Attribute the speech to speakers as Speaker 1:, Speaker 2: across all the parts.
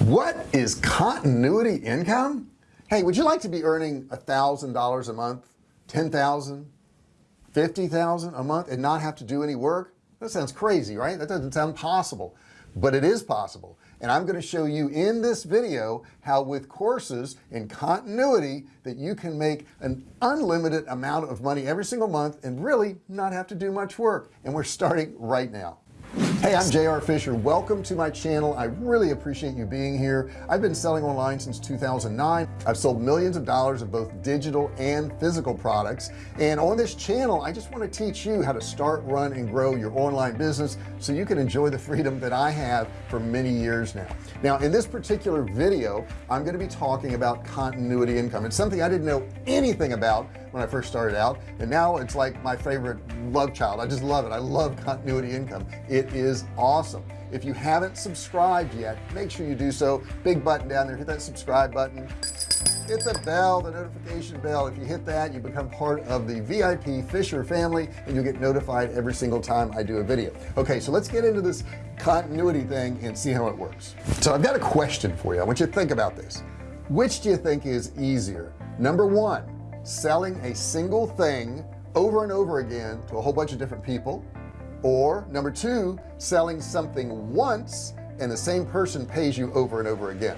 Speaker 1: what is continuity income? Hey would you like to be earning a thousand dollars a month ten thousand fifty thousand a month and not have to do any work? That sounds crazy right? That doesn't sound possible but it is possible. And I'm going to show you in this video how with courses and continuity that you can make an unlimited amount of money every single month and really not have to do much work. And we're starting right now hey I'm JR Fisher. Welcome to my channel. I really appreciate you being here. I've been selling online since 2009 I've sold millions of dollars of both digital and physical products. And on this channel I just want to teach you how to start run and grow your online business so you can enjoy the freedom that I have for many years now. Now in this particular video I'm going to be talking about continuity income. It's something I didn't know anything about when I first started out. And now it's like my favorite love child. I just love it. I love continuity income. It is awesome. If you haven't subscribed yet make sure you do so. Big button down there hit that subscribe button. Hit the bell the notification bell. If you hit that you become part of the VIP Fisher family and you'll get notified every single time I do a video. Okay so let's get into this continuity thing and see how it works. So I've got a question for you. I want you to think about this. Which do you think is easier? Number one selling a single thing over and over again to a whole bunch of different people or number two selling something once and the same person pays you over and over again.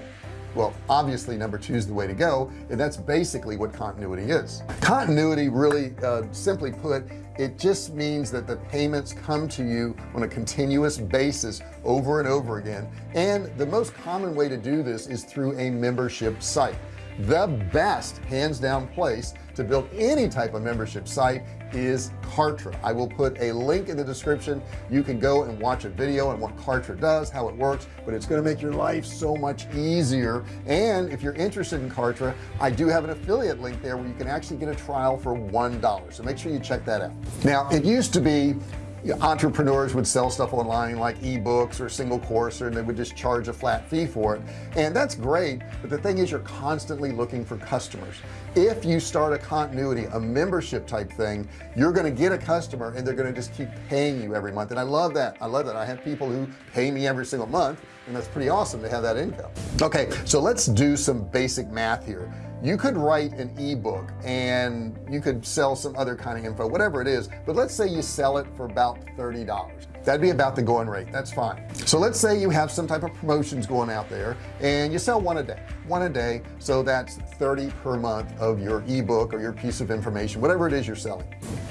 Speaker 1: Well obviously number two is the way to go and that's basically what continuity is. Continuity really uh, simply put it just means that the payments come to you on a continuous basis over and over again and the most common way to do this is through a membership site. The best hands down place to build any type of membership site is Kartra. I will put a link in the description. You can go and watch a video on what Kartra does how it works but it's going to make your life so much easier. And if you're interested in Kartra I do have an affiliate link there where you can actually get a trial for one dollar. So make sure you check that out. Now it used to be entrepreneurs would sell stuff online like ebooks or single course and they would just charge a flat fee for it. And that's great but the thing is you're constantly looking for customers. If you start a continuity a membership type thing you're going to get a customer and they're going to just keep paying you every month. And I love that. I love that. I have people who pay me every single month and that's pretty awesome to have that income. Okay so let's do some basic math here. You could write an ebook and you could sell some other kind of info whatever it is but let's say you sell it for about $30 that'd be about the going rate that's fine. So let's say you have some type of promotions going out there and you sell one a day one a day so that's 30 per month of your ebook or your piece of information whatever it is you're selling.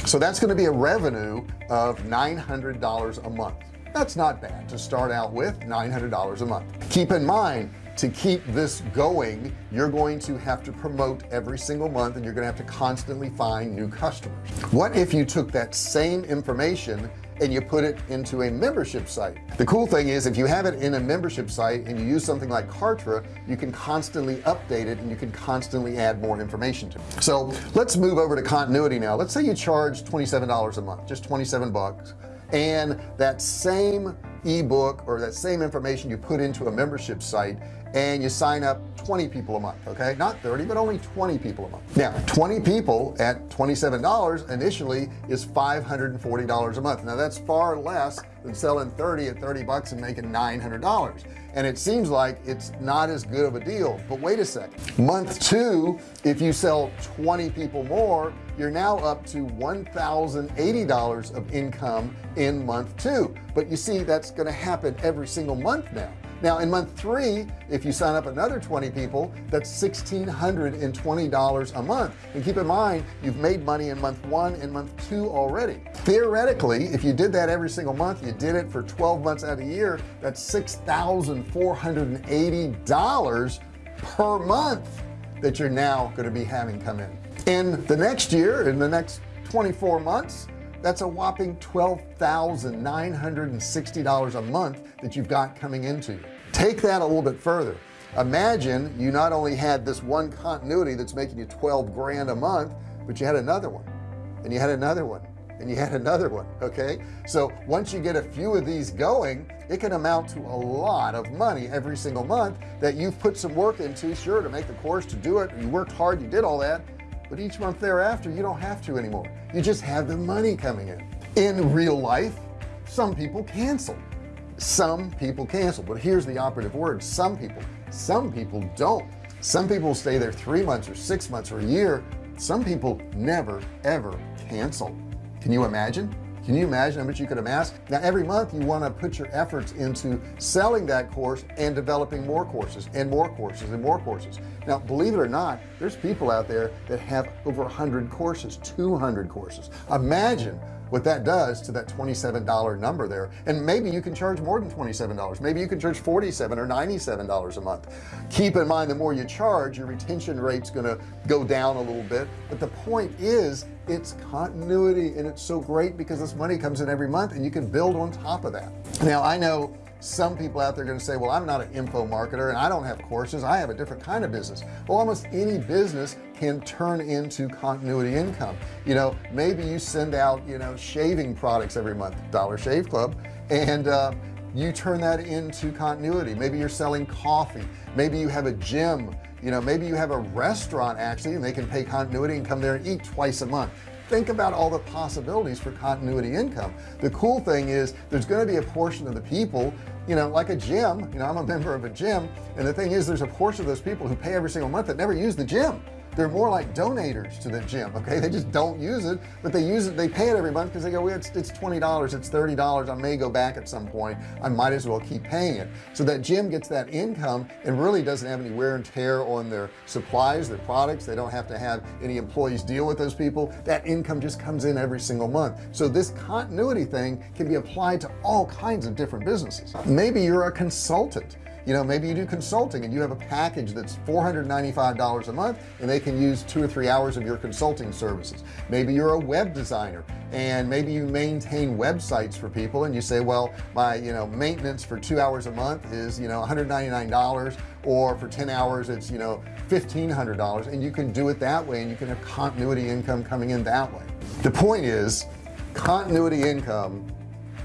Speaker 1: So that's going to be a revenue of $900 a month that's not bad to start out with $900 a month. Keep in mind to keep this going you're going to have to promote every single month and you're gonna have to constantly find new customers. What if you took that same information and you put it into a membership site? The cool thing is if you have it in a membership site and you use something like Kartra you can constantly update it and you can constantly add more information to it. So let's move over to continuity now. Let's say you charge $27 a month just 27 bucks and that same ebook or that same information you put into a membership site and you sign up 20 people a month okay? Not 30 but only 20 people a month. Now 20 people at $27 initially is $540 a month. Now that's far less than selling 30 at 30 bucks and making $900 and it seems like it's not as good of a deal. But wait a second month two if you sell 20 people more you're now up to $1,080 of income in month two. But you see that's going to happen every single month now now in month three if you sign up another 20 people that's $1,620 a month. And keep in mind you've made money in month one and month two already. Theoretically if you did that every single month you did it for 12 months out of the year that's $6,480 per month that you're now going to be having come in. In the next year in the next 24 months that's a whopping $12,960 a month that you've got coming into. You take that a little bit further. Imagine you not only had this one continuity that's making you 12 grand a month but you had another one and you had another one and you had another one okay? So once you get a few of these going it can amount to a lot of money every single month that you've put some work into sure to make the course to do it you worked hard you did all that but each month thereafter you don't have to anymore. You just have the money coming in. In real life some people cancel. Some people cancel. But here's the operative word. Some people some people don't. Some people stay there three months or six months or a year. Some people never ever cancel. Can you imagine can you imagine how much you could amass now every month you want to put your efforts into selling that course and developing more courses and more courses and more courses. Now believe it or not there's people out there that have over 100 courses 200 courses. Imagine what that does to that $27 number there. And maybe you can charge more than $27 maybe you can charge 47 or $97 a month. Keep in mind the more you charge your retention rate's gonna go down a little bit. But the point is it's continuity and it's so great because this money comes in every month and you can build on top of that. Now I know some people out there are going to say well I'm not an info marketer and I don't have courses. I have a different kind of business. Well almost any business can turn into continuity income. You know maybe you send out you know shaving products every month Dollar Shave Club and uh, you turn that into continuity. Maybe you're selling coffee. Maybe you have a gym. You know maybe you have a restaurant actually and they can pay continuity and come there and eat twice a month. Think about all the possibilities for continuity income. The cool thing is there's going to be a portion of the people you know like a gym you know I'm a member of a gym and the thing is there's a portion of those people who pay every single month that never use the gym they're more like donators to the gym okay? They just don't use it but they use it they pay it every month because they go it's, it's $20 it's $30 I may go back at some point. I might as well keep paying it. So that gym gets that income and really doesn't have any wear and tear on their supplies their products. They don't have to have any employees deal with those people. That income just comes in every single month. So this continuity thing can be applied to all kinds of different businesses. Maybe you're a consultant you know maybe you do consulting and you have a package that's $495 a month and they can use two or three hours of your consulting services. Maybe you're a web designer and maybe you maintain websites for people and you say well my you know maintenance for two hours a month is you know $199 or for 10 hours it's you know $1,500 and you can do it that way and you can have continuity income coming in that way. The point is continuity income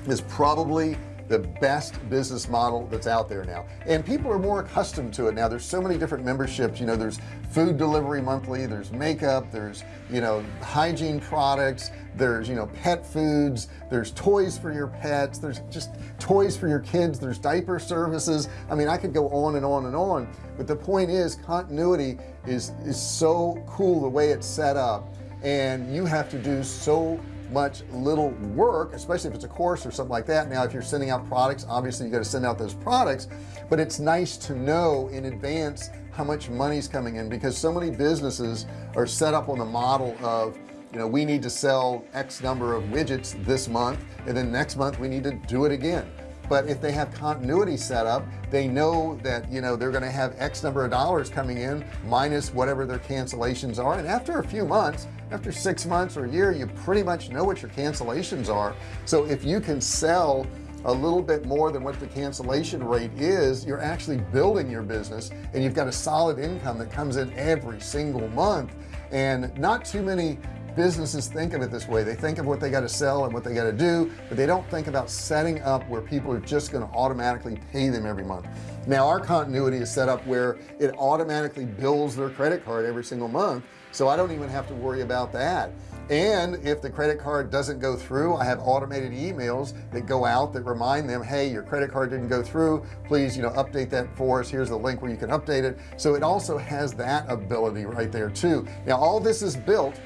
Speaker 1: is probably the best business model that's out there now. And people are more accustomed to it now. There's so many different memberships. You know there's food delivery monthly there's makeup there's you know hygiene products there's you know pet foods there's toys for your pets there's just toys for your kids there's diaper services. I mean I could go on and on and on. But the point is continuity is is so cool the way it's set up. And you have to do so much little work especially if it's a course or something like that. Now if you're sending out products obviously you got to send out those products but it's nice to know in advance how much money's coming in because so many businesses are set up on the model of you know we need to sell X number of widgets this month and then next month we need to do it again. But if they have continuity set up they know that you know they're going to have X number of dollars coming in minus whatever their cancellations are. And after a few months after six months or a year you pretty much know what your cancellations are. So if you can sell a little bit more than what the cancellation rate is you're actually building your business and you've got a solid income that comes in every single month. And not too many businesses think of it this way. They think of what they got to sell and what they got to do but they don't think about setting up where people are just going to automatically pay them every month. Now our continuity is set up where it automatically bills their credit card every single month so I don't even have to worry about that. And if the credit card doesn't go through I have automated emails that go out that remind them hey your credit card didn't go through. Please you know update that for us. Here's the link where you can update it. So it also has that ability right there too. Now all this is built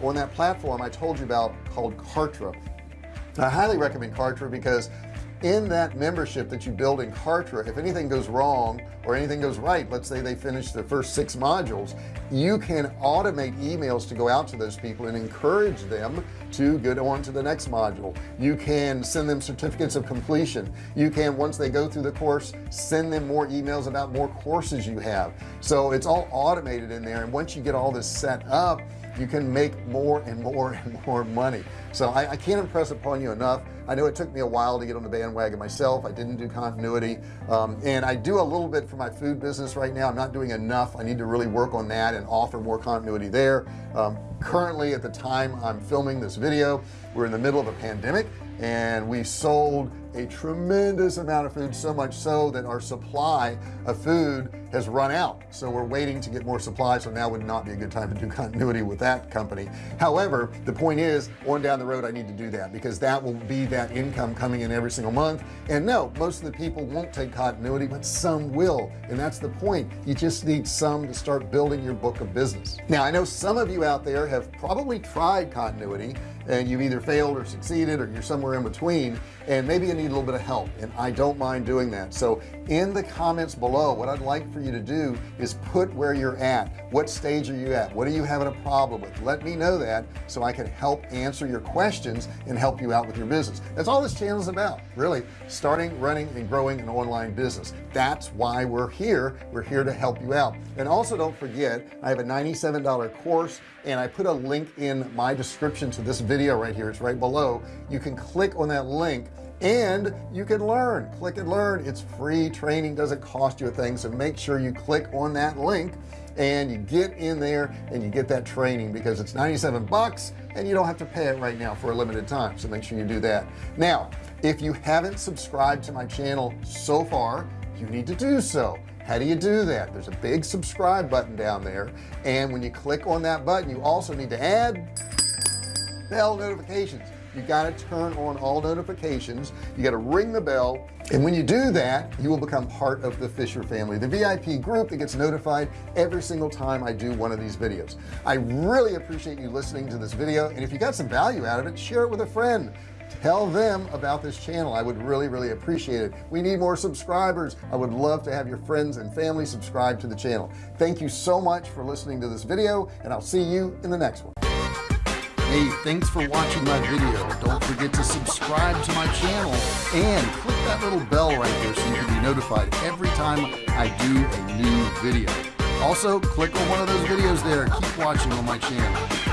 Speaker 1: on that platform I told you about called Kartra. I highly recommend Kartra because in that membership that you build in Kartra if anything goes wrong or anything goes right let's say they finish the first six modules you can automate emails to go out to those people and encourage them to get on to the next module. You can send them certificates of completion. You can once they go through the course send them more emails about more courses you have. So it's all automated in there and once you get all this set up you can make more and more and more money. So I, I, can't impress upon you enough. I know it took me a while to get on the bandwagon myself. I didn't do continuity. Um, and I do a little bit for my food business right now. I'm not doing enough. I need to really work on that and offer more continuity there. Um, currently at the time I'm filming this video we're in the middle of a pandemic and we sold a tremendous amount of food so much so that our supply of food has run out. So we're waiting to get more supply so now would not be a good time to do continuity with that company. However the point is on down the road I need to do that because that will be that income coming in every single month. And no most of the people won't take continuity but some will. And that's the point. You just need some to start building your book of business. Now I know some of you out there have probably tried continuity and you've either failed or succeeded or you're somewhere in between and maybe you need a little bit of help and I don't mind doing that. So in the comments below what I'd like for you to do is put where you're at. What stage are you at? What are you having a problem with? Let me know that so I can help answer your questions and help you out with your business. That's all this channel is about really starting running and growing an online business. That's why we're here. We're here to help you out. And also don't forget I have a $97 course and I put a link in my description to this video right here. It's right below. You can click on that link and you can learn. Click and learn. It's free training. Doesn't cost you a thing. So make sure you click on that link and you get in there and you get that training because it's 97 bucks and you don't have to pay it right now for a limited time. So make sure you do that. Now if you haven't subscribed to my channel so far you need to do so. How do you do that? There's a big subscribe button down there. And when you click on that button you also need to add bell notifications. You got to turn on all notifications. You got to ring the bell. And when you do that you will become part of the Fisher family the VIP group that gets notified every single time I do one of these videos. I really appreciate you listening to this video. And if you got some value out of it share it with a friend. Tell them about this channel. I would really really appreciate it. We need more subscribers. I would love to have your friends and family subscribe to the channel. Thank you so much for listening to this video and I'll see you in the next one hey thanks for watching my video. Don't forget to subscribe to my channel and click that little bell right there so you can be notified every time I do a new video. Also click on one of those videos there. Keep watching on my channel